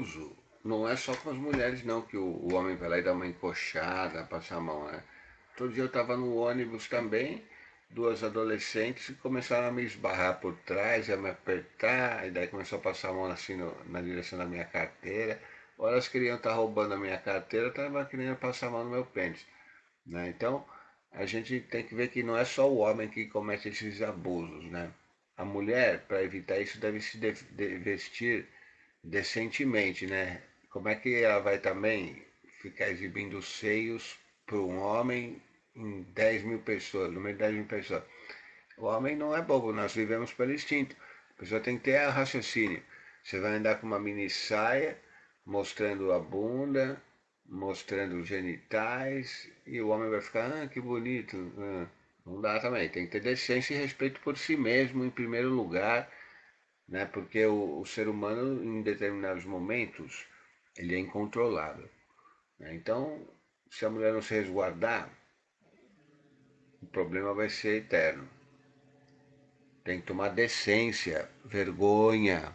abuso não é só com as mulheres não, que o, o homem vai lá e dá uma encoxada, passa a mão, né? Todo dia eu estava no ônibus também, duas adolescentes começaram a me esbarrar por trás, a me apertar, e daí começou a passar a mão assim no, na direção da minha carteira. Ou elas queriam estar tá roubando a minha carteira, estavam querendo passar a mão no meu pênis. Né? Então, a gente tem que ver que não é só o homem que comete esses abusos, né? A mulher, para evitar isso, deve se de de vestir decentemente, né? Como é que ela vai também ficar exibindo seios para um homem em 10 mil pessoas, no meio de 10 mil pessoas? O homem não é bobo, nós vivemos pelo instinto. A pessoa tem que ter raciocínio. Você vai andar com uma mini saia, mostrando a bunda, mostrando os genitais, e o homem vai ficar, ah, que bonito. Ah, não dá também, tem que ter decência e respeito por si mesmo em primeiro lugar, né? porque o, o ser humano, em determinados momentos, ele é incontrolável. Né? Então, se a mulher não se resguardar, o problema vai ser eterno. Tem que tomar decência, vergonha,